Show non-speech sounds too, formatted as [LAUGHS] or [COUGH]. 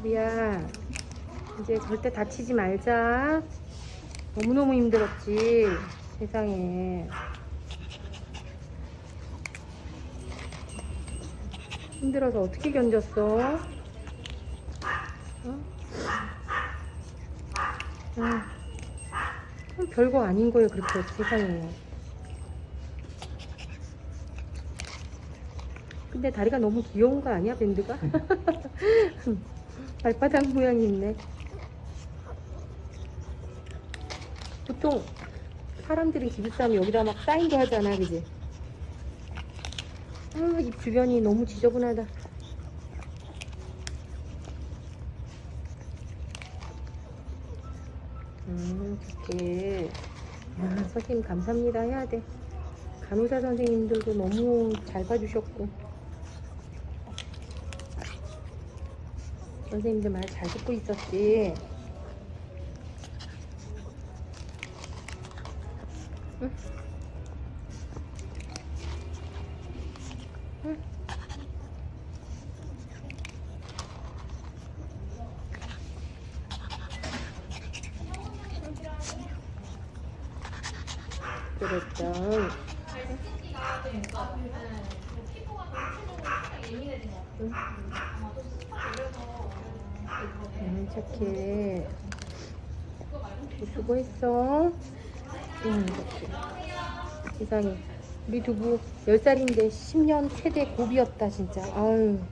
우리야 이제 절대 다치지 말자 너무너무 힘들었지 세상에 힘들어서 어떻게 견뎠어? 어? 아, 별거 아닌 거예요 그렇게 세상에 근데 다리가 너무 귀여운 거 아니야 밴드가? [LAUGHS] 발바닥 모양이 있네. 보통 사람들이 기부싸면 여기다 막 사인도 하잖아 그지? 아, 입 주변이 너무 지저분하다. 음 좋게. 야, 선생님 감사합니다. 해야 돼. 간호사 선생님들도 너무 잘 봐주셨고 선생님들 말 잘 듣고 있었지 응? 응? 그랬죠. 응? 응, 착해. 수고했어. 응. 세상에. 우리 두부 10살인데 10년 최대 고비였다, 진짜. 아유.